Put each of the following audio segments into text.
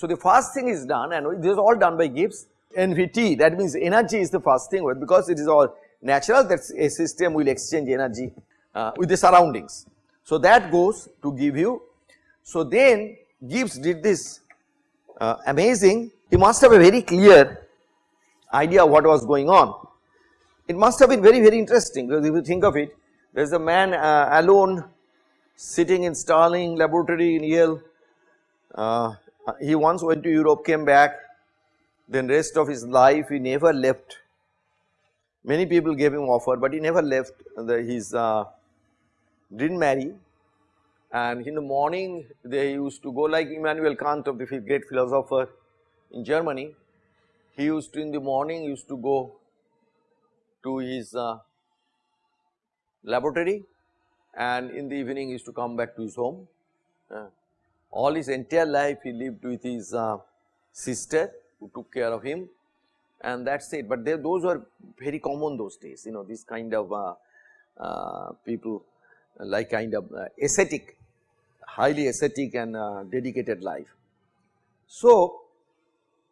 So, the first thing is done and this is all done by Gibbs NVT that means energy is the first thing because it is all natural that a system will exchange energy uh, with the surroundings. So, that goes to give you. So, then Gibbs did this uh, amazing he must have a very clear idea of what was going on. It must have been very very interesting because if you think of it there is a man uh, alone sitting in Stirling laboratory in Yale. Uh, he once went to Europe came back then rest of his life he never left. Many people gave him offer but he never left the, his uh, did not marry and in the morning they used to go like Immanuel Kant of the great philosopher in Germany. He used to in the morning used to go to his uh, laboratory and in the evening used to come back to his home. Uh, all his entire life he lived with his uh, sister who took care of him and that is it. But they, those were very common those days you know this kind of uh, uh, people like kind of uh, ascetic highly ascetic and uh, dedicated life. So,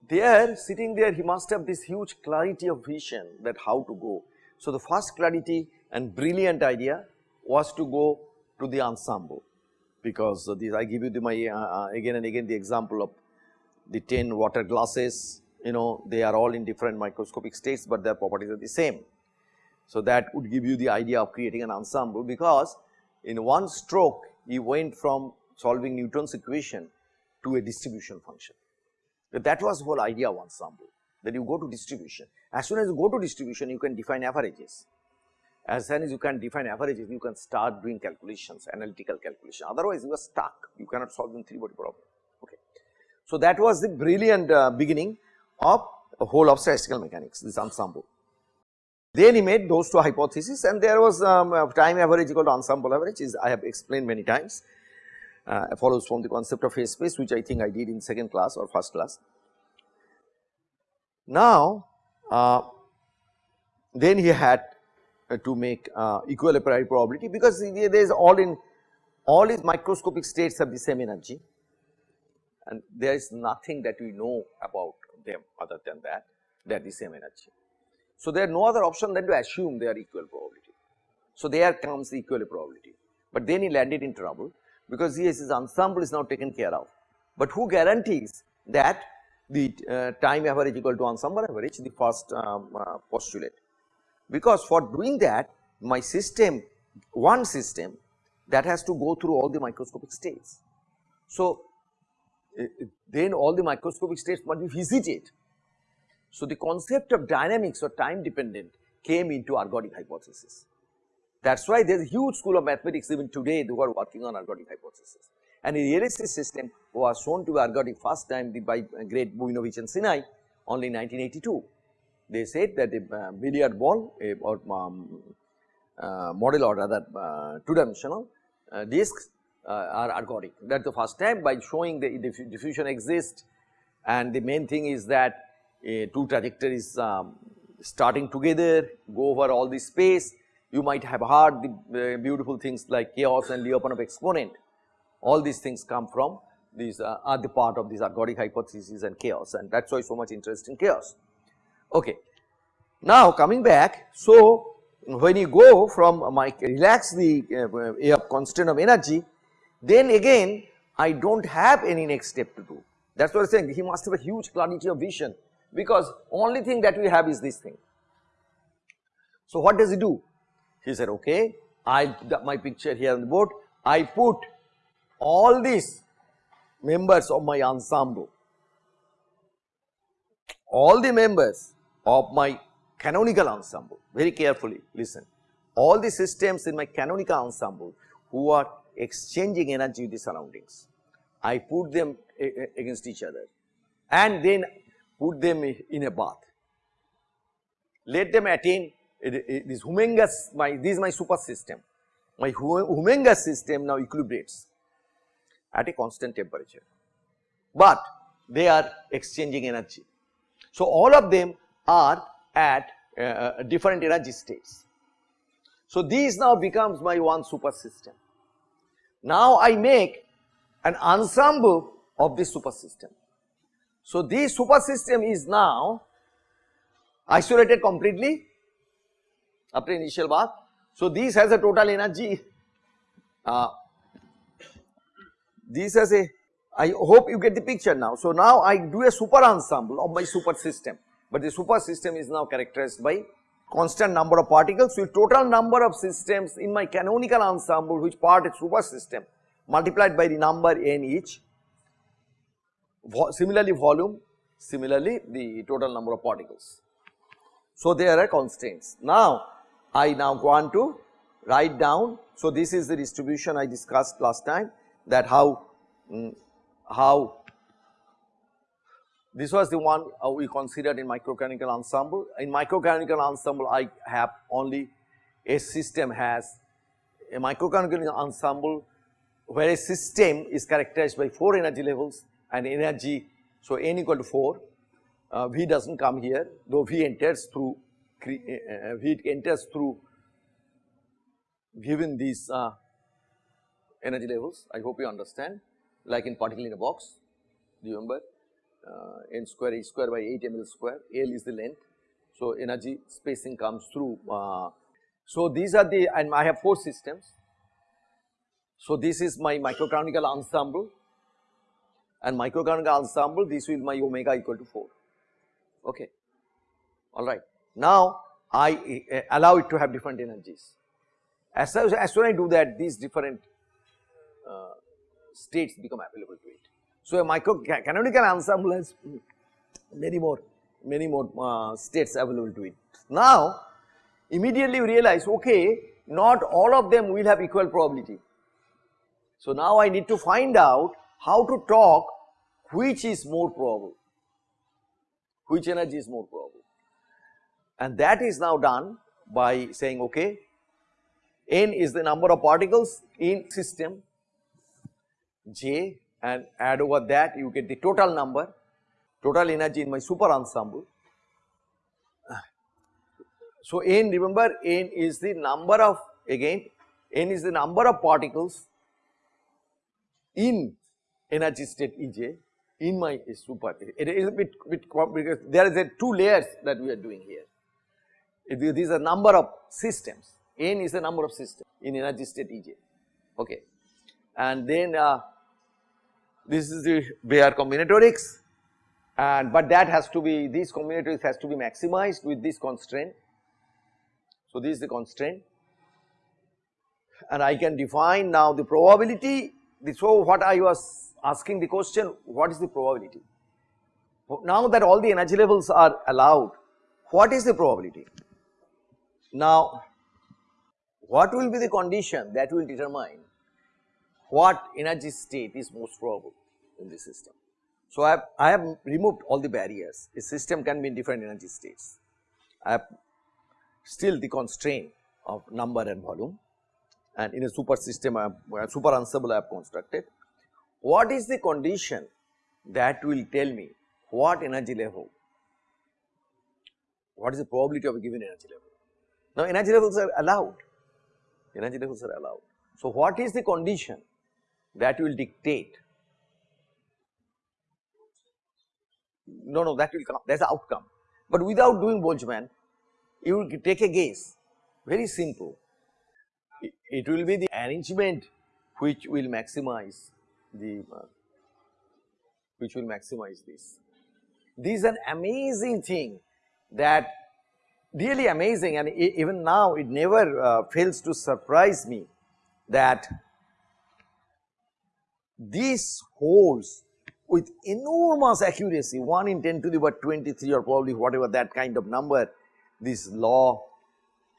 there sitting there he must have this huge clarity of vision that how to go. So, the first clarity and brilliant idea was to go to the ensemble because I give you the my uh, uh, again and again the example of the 10 water glasses you know they are all in different microscopic states, but their properties are the same. So, that would give you the idea of creating an ensemble because in one stroke he went from solving Newton's equation to a distribution function. That was whole idea of ensemble that you go to distribution. As soon as you go to distribution you can define averages. As soon as you can define averages you can start doing calculations analytical calculation otherwise you are stuck you cannot solve in 3 body problem. Okay. So, that was the brilliant uh, beginning of the whole of statistical mechanics this ensemble. Then he made those two hypotheses and there was um, time average equal to ensemble average is I have explained many times uh, follows from the concept of phase space which I think I did in second class or first class. Now uh, then he had to make uh, equilibrium probability because there is all in all his microscopic states have the same energy and there is nothing that we know about them other than that they are the same energy. So, there are no other option than to assume they are equal probability. So, there comes the equal probability, but then he landed in trouble because yes his ensemble is now taken care of. But who guarantees that the uh, time average equal to ensemble average the first um, uh, postulate because for doing that my system one system that has to go through all the microscopic states. So, uh, then all the microscopic states must be visited so, the concept of dynamics or time dependent came into ergodic hypothesis. That is why there is a huge school of mathematics even today who are working on ergodic hypothesis. And the realistic system was shown to be ergodic first time by great Bunimovich and Sinai only in 1982. They said that the uh, billiard ball a, or um, uh, model or rather uh, two dimensional uh, discs uh, are ergodic. That is the first time by showing the diffusion exists and the main thing is that two trajectories um, starting together, go over all the space. You might have heard the uh, beautiful things like chaos and Lyapunov exponent. All these things come from these are the part of this ergodic hypothesis and chaos and that is why so much interest in chaos. Okay. Now coming back, so when you go from my relax the uh, uh, constant of energy, then again I do not have any next step to do. That is what I am saying he must have a huge clarity of vision because only thing that we have is this thing. So what does he do? He said, okay, I got my picture here on the board, I put all these members of my ensemble, all the members of my canonical ensemble, very carefully listen, all the systems in my canonical ensemble who are exchanging energy with the surroundings, I put them against each other and then put them in a bath. Let them attain this humongous, my, this is my super system. My humongous system now equilibrates at a constant temperature, but they are exchanging energy. So, all of them are at uh, uh different energy states. So, these now becomes my one super system. Now, I make an ensemble of this super system So, this super system is now isolated completely after initial bath. So, this has a total energy, uh, this has a, I hope you get the picture now. So, now I do a super ensemble of my super system, but the super system is now characterized by constant number of particles with total number of systems in my canonical ensemble which part is super system multiplied by the number n each. Vo similarly volume, similarly the total number of particles. So, there are constraints. Now, I now want to write down. So, this is the distribution I discussed last time that how, mm, how this was the one uh, we considered in microcanonical ensemble. In microcanonical ensemble I have only a system has a microcanonical ensemble where a system is characterized by 4 energy levels and energy. So, n equal to 4 uh, V does not come here though V enters through uh, uh, V enters through given these uh, energy levels I hope you understand like in particle in a box do you remember n square h square by 8 ml square L is the length. So, energy spacing comes through. Uh, so, these are the and I have 4 systems. So, this is my microcanonical ensemble and microcanonical ensemble this will my omega equal to 4 okay alright. Now, I uh, allow it to have different energies as, as, soon as I do that these different uh, states become available to it. So, a micro canonical ensemble has many more many more uh, states available to it. Now, immediately we realize okay not all of them will have equal probability. So, now I need to find out how to talk which is more probable, which energy is more probable and that is now done by saying okay n is the number of particles in system j and add over that you get the total number total energy in my super ensemble. So, n remember n is the number of again n is the number of particles in energy state Ej in my super it is a bit, bit because there is a two layers that we are doing here. These are number of systems n is the number of systems in energy state Ej okay and then uh, this is the Bayer combinatorics and but that has to be these combinatorics has to be maximized with this constraint. So, this is the constraint and I can define now the probability. So, what I was asking the question what is the probability? Now that all the energy levels are allowed what is the probability? Now, what will be the condition that will determine what energy state is most probable in the system. So, I have, I have removed all the barriers, a system can be in different energy states. I have still the constraint of number and volume and in a super system, I have, uh, super ensemble I have constructed. What is the condition that will tell me what energy level, what is the probability of a given energy level. Now, energy levels are allowed, energy levels are allowed. So, what is the condition that will dictate. No no that will come. That is the outcome. But without doing Boltzmann you will take a guess. Very simple. It, will be the arrangement which will maximize the uh, which will maximize this. This is an amazing thing that really amazing. And even now it never uh, fails to surprise me that this holds with enormous accuracy 1 in 10 to the power 23 or probably whatever that kind of number this law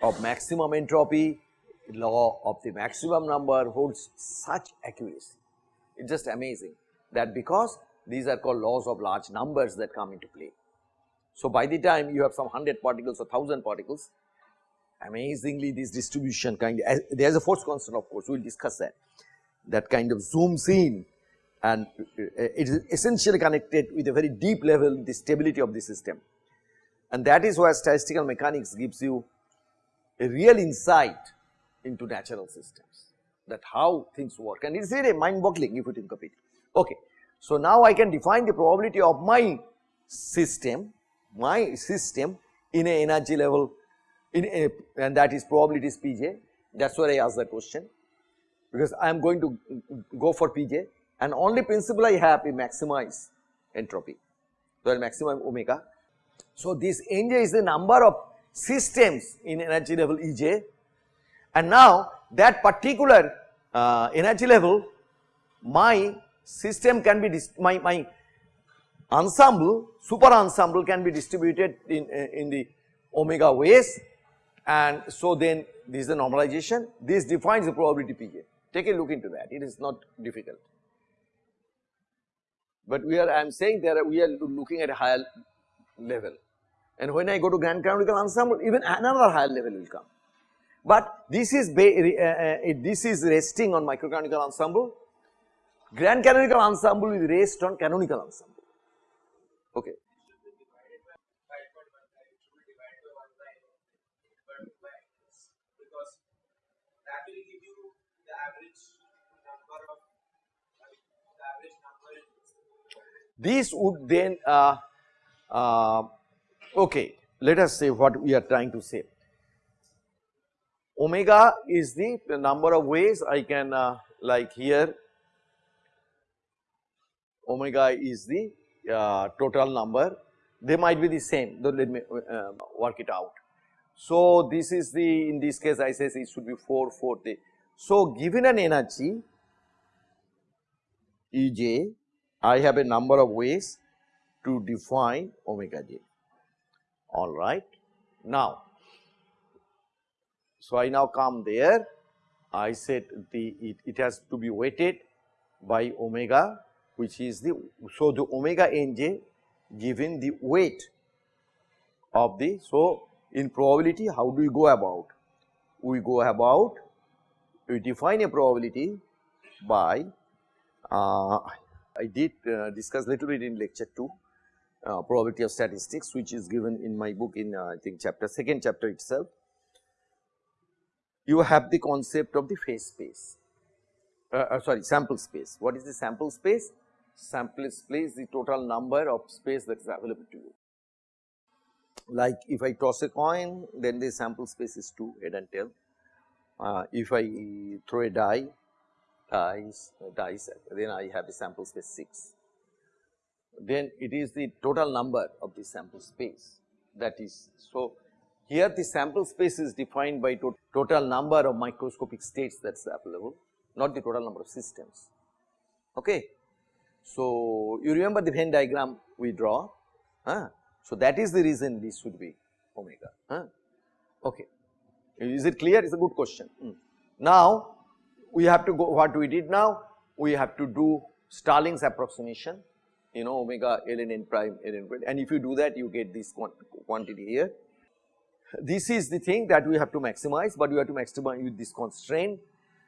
of maximum entropy law of the maximum number holds such accuracy. It is just amazing that because these are called laws of large numbers that come into play. So, by the time you have some 100 particles or 1000 particles amazingly this distribution kind of there is a force constant of course we will discuss that that kind of zooms in and uh, it is essentially connected with a very deep level the stability of the system. And that is why statistical mechanics gives you a real insight into natural systems that how things work and it is really mind boggling if you think of it. Okay. So, now I can define the probability of my system, my system in a energy level in a, and that is probability is Pj that is why I asked the question because I am going to go for Pj and only principle I have is maximize entropy. So, I will maximize omega. So, this Nj is the number of systems in energy level Ej and now that particular uh, energy level my system can be my, my ensemble super ensemble can be distributed in, uh, in the omega ways and so then this is the normalization this defines the probability Pj take a look into that it is not difficult. But we are I am saying there we are looking at a higher level and when I go to grand canonical ensemble even another higher level will come. But this is uh, uh, this is resting on microcanonical ensemble grand canonical ensemble is rest on canonical ensemble okay. These would then uh, uh, okay let us say what we are trying to say. Omega is the, the number of ways I can uh, like here omega is the uh, total number they might be the same though let me uh, work it out. So, this is the in this case I say it should be 4 4 So, given an energy Ej I have a number of ways to define omega j. Alright. Now, so I now come there. I said the it, it has to be weighted by omega which is the so the omega nj given the weight of the so in probability how do we go about? We go about we define a probability by uh, I did uh, discuss little bit in lecture 2 uh, probability of statistics which is given in my book in uh, I think chapter second chapter itself. You have the concept of the phase space uh, uh, sorry sample space. What is the sample space? Sample space the total number of space that is available to you. Like if I toss a coin then the sample space is 2 head and tail. If I throw a die dice, dice then I have a sample space 6. Then it is the total number of the sample space that is. So, here the sample space is defined by to total number of microscopic states that is available not the total number of systems. Okay. So, you remember the Venn diagram we draw. Huh? So, that is the reason this should be omega. Huh? Okay. Is it clear? It is a good question. Mm. Now, we have to go what we did now we have to do Stirling's approximation you know omega ln n prime ln prime and if you do that you get this quantity here. This is the thing that we have to maximize but we have to maximize with this constraint.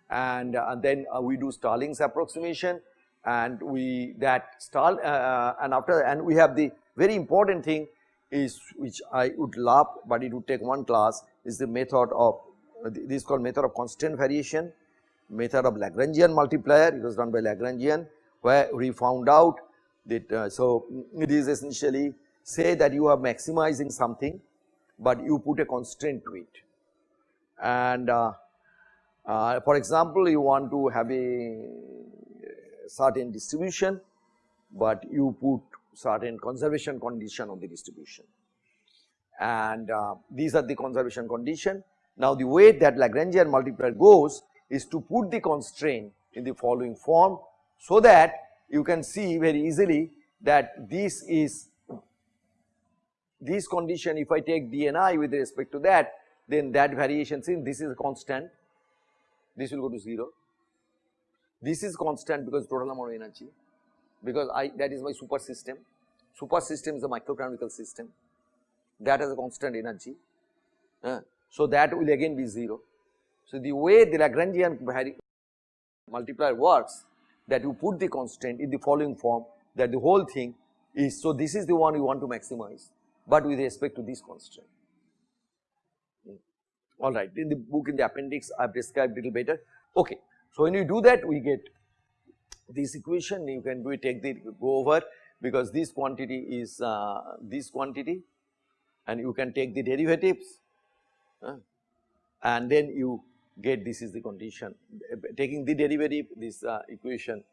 And, uh, and then uh, we do Stirling's approximation and we that stall uh, uh, and after and we have the very important thing is which I would love but it would take one class is the method of this is called method of constant variation method of Lagrangian multiplier. It was done by Lagrangian where we found out that uh, so it is essentially say that you are maximizing something but you put a constraint to it. And uh, uh, for example you want to have a certain distribution but you put certain conservation condition on the distribution. And uh, these are the conservation condition. Now the way that Lagrangian multiplier goes is to put the constraint in the following form so that you can see very easily that this is this condition if I take dni with respect to that then that variation since this is a constant. This will go to 0 this is constant because total amount of energy. Because I that is my super system. Super system is a microcanonical system. That has a constant energy. Uh, so that will again be 0 so, the way the Lagrangian multiplier works that you put the constant in the following form that the whole thing is, so this is the one you want to maximize, but with respect to this constant. Hmm. Alright, in the book in the appendix I have described a little better. Okay. So, when you do that we get this equation you can do it take the go over because this quantity is uh, this quantity and you can take the derivatives uh, and then you get this is the condition taking the derivative this uh, equation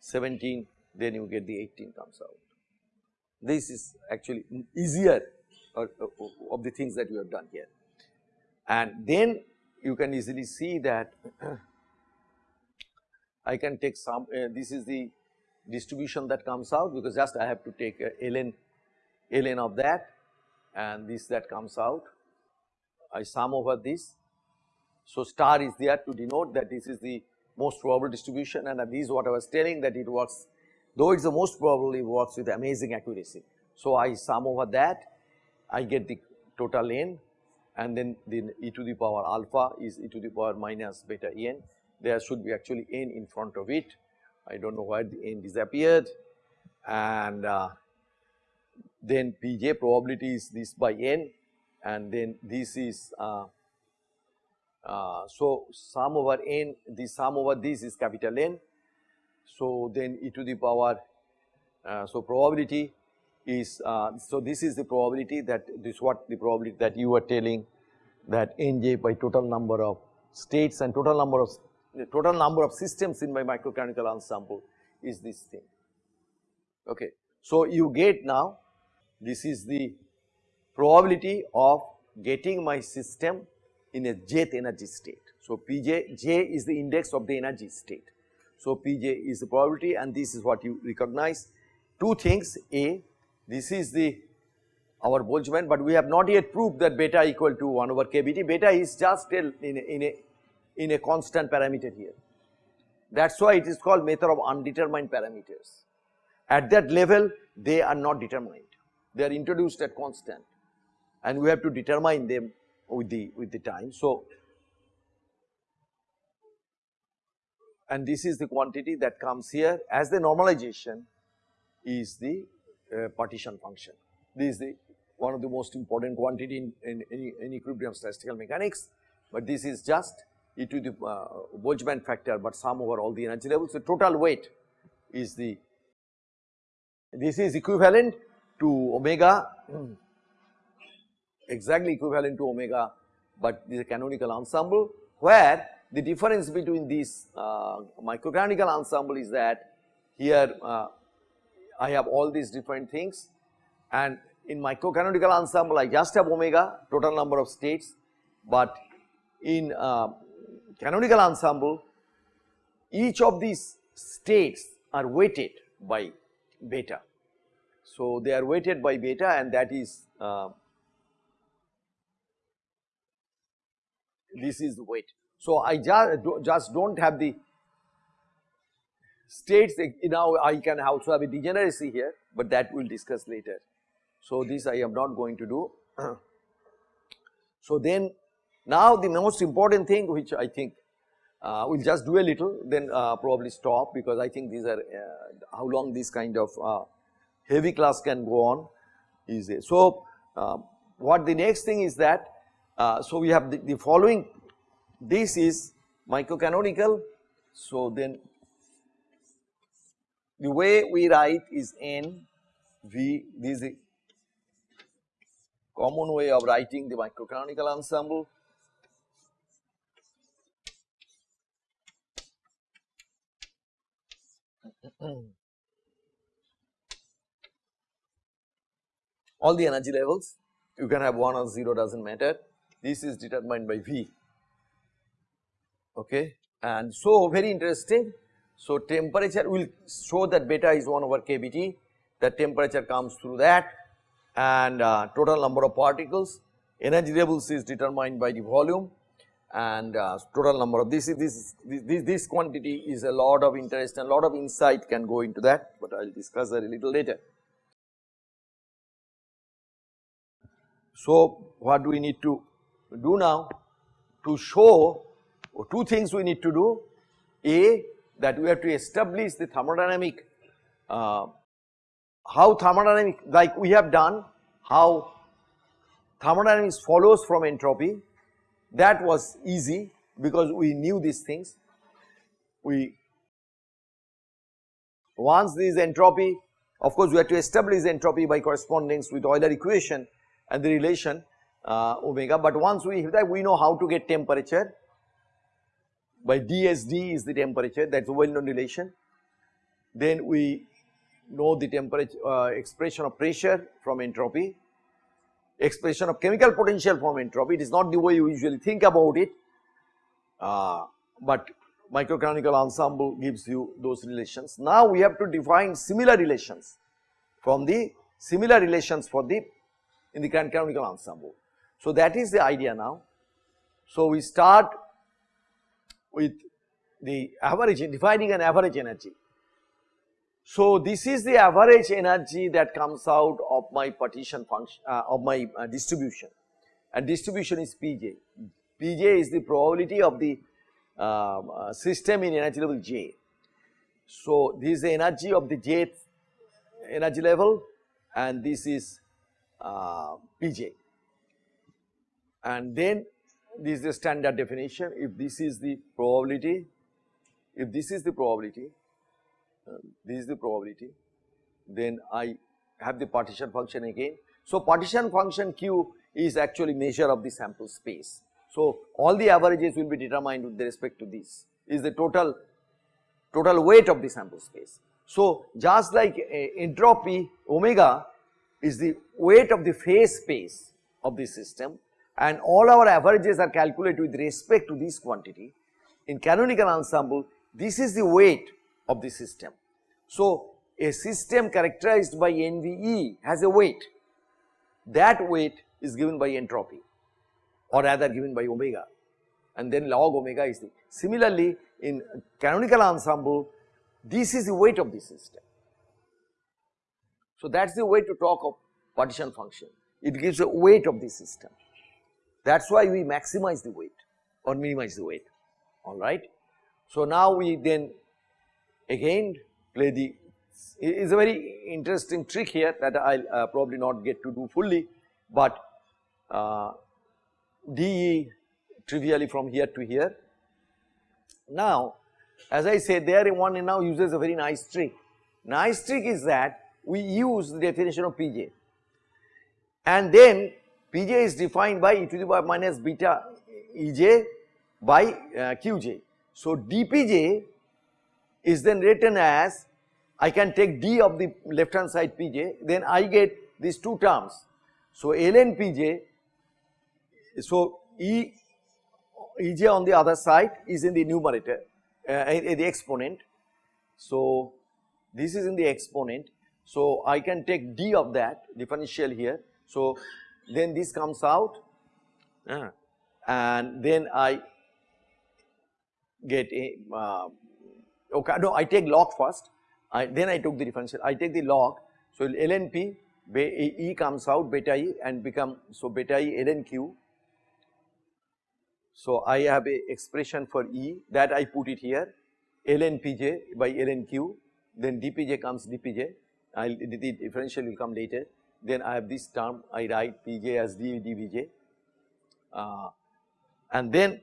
17 then you get the 18 comes out. This is actually easier or, of the things that you have done here and then you can easily see that I can take some uh, this is the distribution that comes out because just I have to take uh, ln ln of that and this that comes out I sum over this. So, star is there to denote that this is the most probable distribution and this is what I was telling that it works. Though it is the most probable it works with amazing accuracy. So, I sum over that. I get the total n and then the e to the power alpha is e to the power minus beta n. There should be actually n in front of it. I do not know why the n disappeared. And uh, then Pj probability is this by n and then this is uh, uh, so sum over n the sum over this is capital N. So then e to the power uh, so probability is uh, so this is the probability that this what the probability that you are telling that nj by total number of states and total number of total number of systems in my microcanonical ensemble is this thing. Okay. So, you get now this is the probability of getting my system in a jth energy state. So, Pj, j is the index of the energy state. So, Pj is the probability and this is what you recognize. Two things A, this is the our Boltzmann, but we have not yet proved that beta equal to 1 over kBt. Beta is just in a, in a, in a constant parameter here. That is why it is called method of undetermined parameters. At that level, they are not determined they are introduced at constant and we have to determine them with the with the time. So, and this is the quantity that comes here as the normalization is the uh, partition function. This is the one of the most important quantity in, in, in, in equilibrium statistical mechanics, but this is just e to the uh, Boltzmann factor, but sum over all the energy levels. So, total weight is the this is equivalent to omega exactly equivalent to omega, but this is a canonical ensemble where the difference between these uh, microcanonical ensemble is that here uh, I have all these different things and in microcanonical ensemble I just have omega total number of states, but in uh, canonical ensemble each of these states are weighted by beta. So, they are weighted by beta and that is uh, this is the weight. So, I just, just do not have the states now I can also have a degeneracy here, but that we will discuss later. So, this I am not going to do. so, then now the most important thing which I think uh, we will just do a little then uh, probably stop because I think these are uh, how long this kind of uh, heavy class can go on is easy. So, uh, what the next thing is that, uh, so we have the, the following, this is microcanonical. So, then the way we write is n v, this is common way of writing the microcanonical ensemble. all the energy levels you can have 1 or 0 does not matter this is determined by V. Okay? And so very interesting. So temperature will show that beta is 1 over kBt the temperature comes through that. And uh, total number of particles. Energy levels is determined by the volume. And uh, total number of this is this, this this quantity is a lot of interest and lot of insight can go into that. But I will discuss that a little later. So, what do we need to do now? To show two things we need to do. A that we have to establish the thermodynamic, uh, how thermodynamic like we have done, how thermodynamics follows from entropy that was easy because we knew these things. We once this entropy of course we have to establish entropy by correspondence with Euler equation and the relation uh, omega but once we have that we know how to get temperature by dsd is the temperature that is a well known relation. Then we know the temperature uh, expression of pressure from entropy, expression of chemical potential from entropy it is not the way you usually think about it uh, but microcanonical ensemble gives you those relations. Now we have to define similar relations from the similar relations for the in the canonical ensemble. So that is the idea now. So we start with the average defining an average energy. So this is the average energy that comes out of my partition function uh, of my uh, distribution and distribution is Pj. Pj is the probability of the um, uh, system in energy level J. So this is the energy of the jth energy level and this is uh, Pj and then this is the standard definition if this is the probability if this is the probability uh, this is the probability then I have the partition function again. So partition function q is actually measure of the sample space. So all the averages will be determined with respect to this is the total total weight of the sample space. So just like entropy omega is the weight of the phase space of the system and all our averages are calculated with respect to this quantity. In canonical ensemble, this is the weight of the system. So, a system characterized by NVE has a weight. That weight is given by entropy or rather given by omega and then log omega is the. Similarly, in canonical ensemble, this is the weight of the system. So, that is the way to talk of partition function. It gives a weight of the system. That is why we maximize the weight or minimize the weight alright. So now we then again play the it is a very interesting trick here that I will uh, probably not get to do fully, but uh, dE trivially from here to here. Now as I said there one now uses a very nice trick. Nice trick is that we use the definition of Pj and then Pj is defined by e to the power minus beta Ej by uh, Qj. So dPj is then written as I can take d of the left hand side Pj then I get these two terms. So ln Pj so E Ej on the other side is in the numerator uh, the exponent. So this is in the exponent. So I can take d of that differential here. So then this comes out. Uh, and then I get a uh, okay no I take log first. I then I took the differential. I take the log. So ln p e comes out beta e and become so beta e ln q. So I have a expression for e that I put it here. Ln pj by ln q. Then dpj comes dpj I'll the differential will come later then I have this term I write Pj as d dVj uh, and then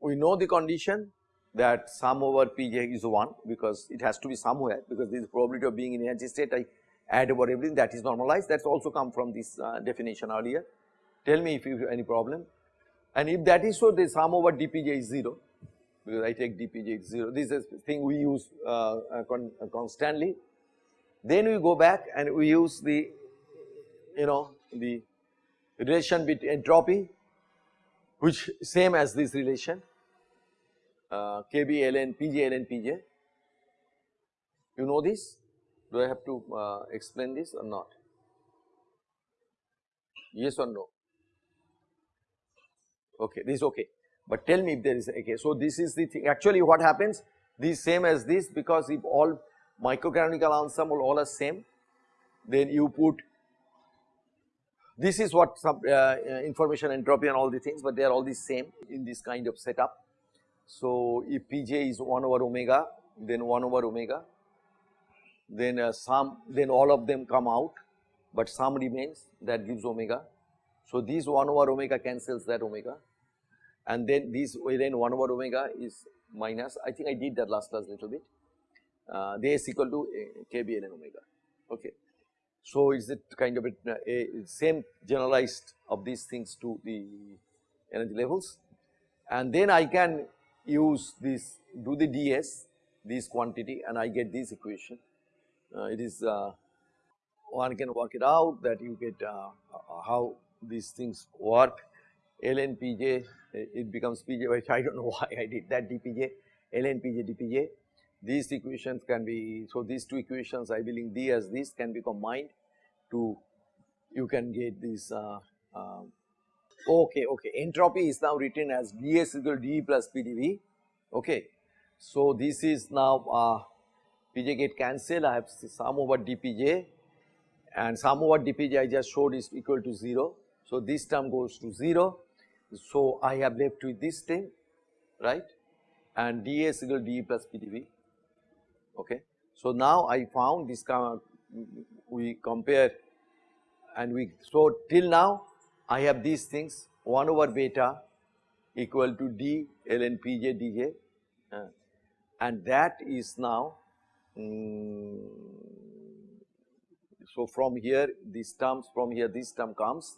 we know the condition that sum over Pj is 1 because it has to be somewhere because this probability of being in energy state. I add over everything that is normalized. That is also come from this uh, definition earlier. Tell me if you have any problem. And if that is so the sum over dPj is 0 because I take dPj is 0 this is thing we use uh, uh con uh, constantly then we go back and we use the you know the relation between entropy which same as this relation uh, Kb ln Pj ln Pj. You know this? Do I have to uh, explain this or not? Yes or no? Okay, this is okay. But tell me if there is okay. So this is the thing. Actually, what happens? This same as this because if all microcanonical ensemble all are same then you put this is what some uh, uh, information entropy and all the things but they are all the same in this kind of setup. So if Pj is 1 over omega then 1 over omega then uh, some then all of them come out but some remains that gives omega. So this 1 over omega cancels that omega and then this way then 1 over omega is minus I think I did that last class a little bit uh, this equal to k b ln omega. Okay. So, is it kind of a, a, same generalized of these things to the energy levels? And then I can use this do the ds this quantity and I get this equation. Uh, it is uh, one can work it out that you get uh, uh how these things work. Ln pj it becomes pj I do not know why I did that dpj ln pj dpj these equations can be, so these two equations I will D as this can be combined to, you can get this, uh, uh, okay, okay, entropy is now written as ds equal d plus pdv, okay. So this is now uh, pj get cancelled, I have sum over dpj and sum over dpj I just showed is equal to 0. So this term goes to 0, so I have left with this thing, right, and ds equal d plus pdv okay. So now I found this we compare and we so till now I have these things 1 over beta equal to d ln pj dj uh, and that is now um, so from here these terms from here this term comes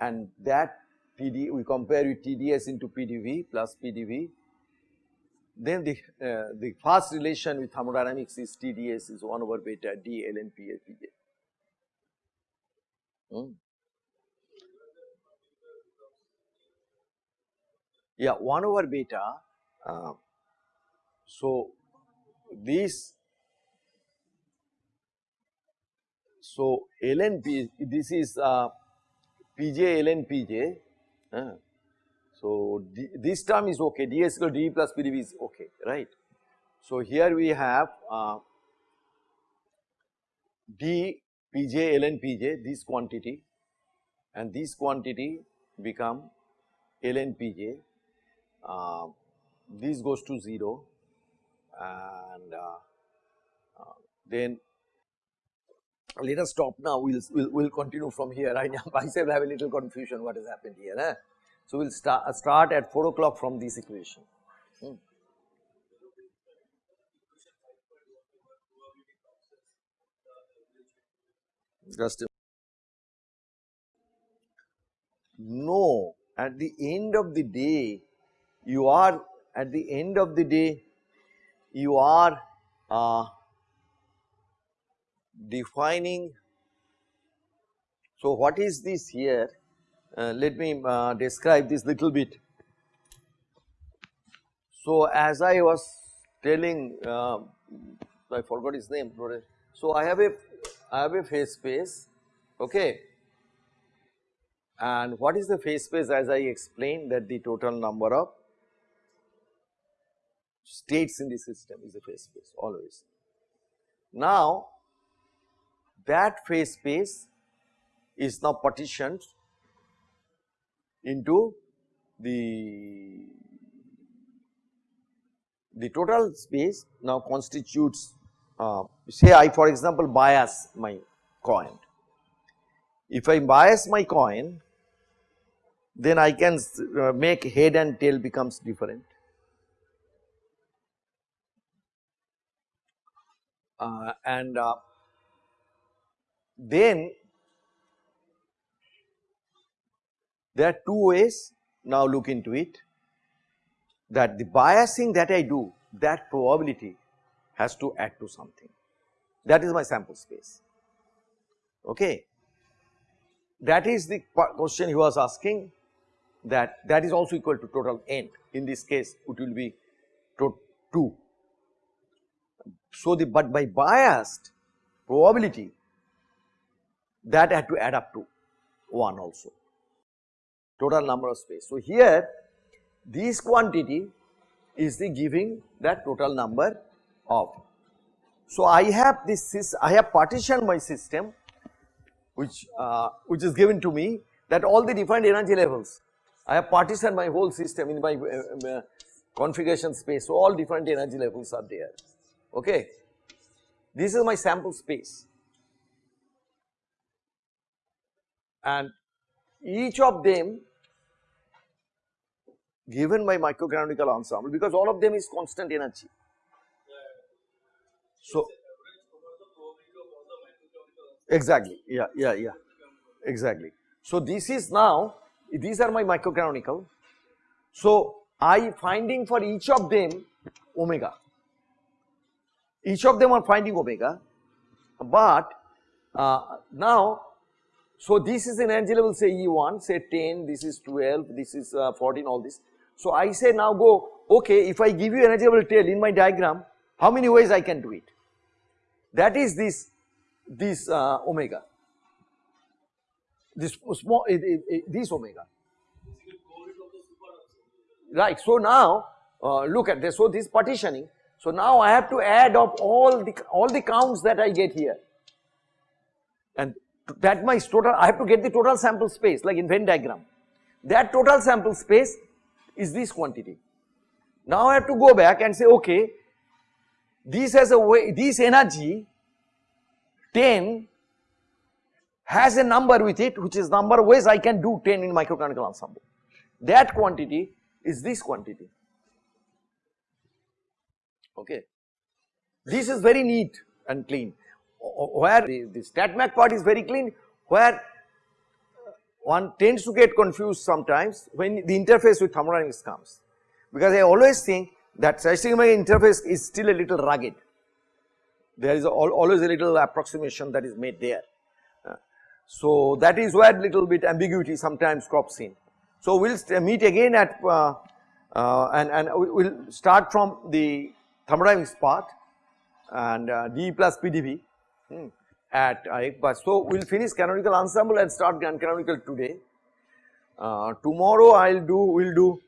and that PD we compare with TDS into PDV plus PDV then the, uh, the fast relation with thermodynamics is TdS is 1 over beta d ln. Hmm. Yeah, 1 over beta. Uh, so, this so ln P this is uh, Pj ln Pj. Uh, so, D, this term is okay, ds equal to d plus pdv is okay, right. So, here we have uh, d pj ln pj this quantity and this quantity become ln pj, uh, this goes to 0 and uh, uh, then let us stop now, we will we'll, we'll continue from here. I myself have a little confusion what has happened here. Eh? So, we will start, start at 4 o'clock from this equation. Hmm. Just no, at the end of the day, you are at the end of the day, you are uh, defining. So, what is this here? Uh, let me uh, describe this little bit. So, as I was telling, uh, I forgot his name. So, I have a I have a phase space, okay. And what is the phase space? As I explained that the total number of states in the system is a phase space always. Now, that phase space is now partitioned into the the total space now constitutes uh, say I for example bias my coin. If I bias my coin then I can uh, make head and tail becomes different. Uh, and uh, then There are two ways now look into it that the biasing that I do that probability has to add to something that is my sample space okay. That is the question he was asking that that is also equal to total n in this case it will be 2. So, the but by biased probability that had to add up to 1 also total number of space. So, here this quantity is the giving that total number of. So, I have this is I have partitioned my system which uh, which is given to me that all the different energy levels I have partitioned my whole system in my uh, uh, configuration space. So, all different energy levels are there okay. This is my sample space and each of them given by microcanonical ensemble because all of them is constant energy. So, exactly, yeah, yeah, yeah, exactly. So, this is now, these are my microcanonical. So, I finding for each of them omega. Each of them are finding omega, but uh, now, so this is an energy level say E1, say 10, this is 12, this is uh, 14, all this. So I say now go, okay, if I give you energy level tail in my diagram, how many ways I can do it? That is this, this uh, omega, this small, uh, uh, this omega. Right, so now uh, look at this, so this partitioning, so now I have to add up all the, all the counts that I get here and that my total, I have to get the total sample space like in Venn diagram. That total sample space is this quantity. Now I have to go back and say, okay, this has a way, this energy 10 has a number with it which is number ways I can do 10 in microcanonical ensemble. That quantity is this quantity. Okay. This is very neat and clean where the, the StatMech part is very clean, where one tends to get confused sometimes when the interface with thermodynamics comes. Because I always think that statistical interface is still a little rugged. There is a, always a little approximation that is made there. Uh, so that is where little bit ambiguity sometimes crops in. So we will meet again at uh, uh, and, and we will start from the thermodynamics part and uh, D plus PDV hmm, at ICBA. So, we will finish canonical ensemble and start grand canonical today. Uh, tomorrow I will do, we will do,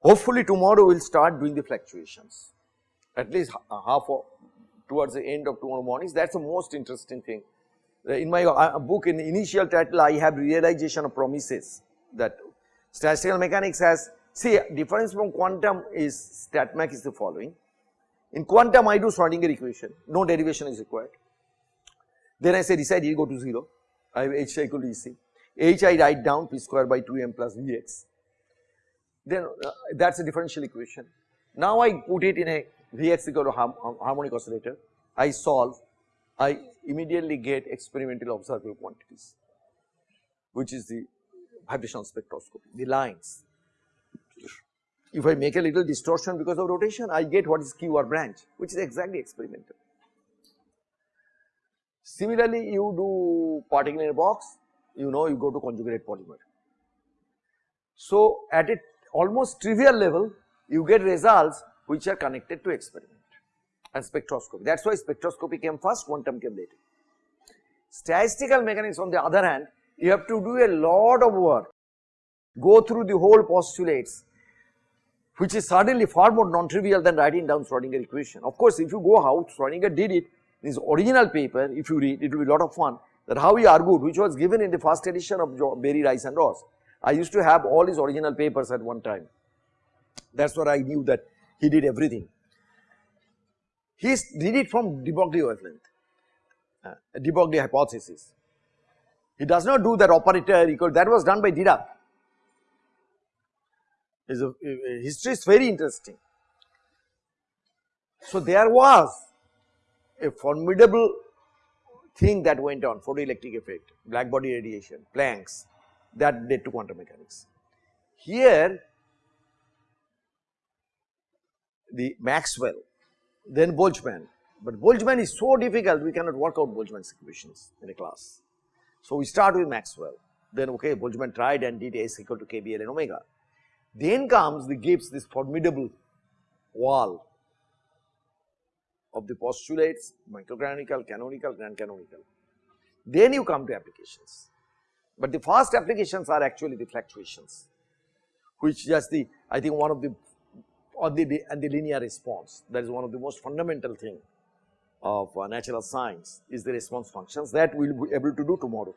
hopefully tomorrow we will start doing the fluctuations at least half of, towards the end of tomorrow mornings. That is the most interesting thing. Uh, in my uh, book in the initial title I have realization of promises that statistical mechanics has, see difference from quantum is StatMech is the following. In quantum I do Schrodinger equation, no derivation is required. Then I say decide go to 0, I have H equal to EC. H I write down P square by 2m plus Vx. Then uh, that is a differential equation. Now I put it in a Vx equal to harmonic oscillator, I solve, I immediately get experimental observable quantities, which is the vibrational spectroscopy, the lines. If I make a little distortion because of rotation, I get what is Q or branch, which is exactly experimental. Similarly, you do particle in a box, you know you go to conjugate polymer. So, at a almost trivial level, you get results which are connected to experiment and spectroscopy. That is why spectroscopy came first, quantum came later. Statistical mechanics on the other hand, you have to do a lot of work, go through the whole postulates, which is certainly far more non-trivial than writing down Schrodinger equation. Of course, if you go how Schrodinger did it in his original paper, if you read, it will be a lot of fun that how he argued, which was given in the first edition of Berry, Rice and Ross. I used to have all his original papers at one time. That's where I knew that he did everything. He did it from de Broglie wavelength, uh, hypothesis. He does not do that operator equal, that was done by Dirac is a, a history is very interesting. So there was a formidable thing that went on photoelectric effect, black body radiation, Planck's that led to quantum mechanics. Here the Maxwell, then Boltzmann, but Boltzmann is so difficult we cannot work out Boltzmann's equations in a class. So we start with Maxwell, then okay Boltzmann tried and did S equal to KBL and omega. Then comes the Gibbs this formidable wall of the postulates microcanonical, canonical, grand canonical. Then you come to applications. But the first applications are actually the fluctuations which just the I think one of the or the and the linear response that is one of the most fundamental thing of uh, natural science is the response functions that we will be able to do tomorrow.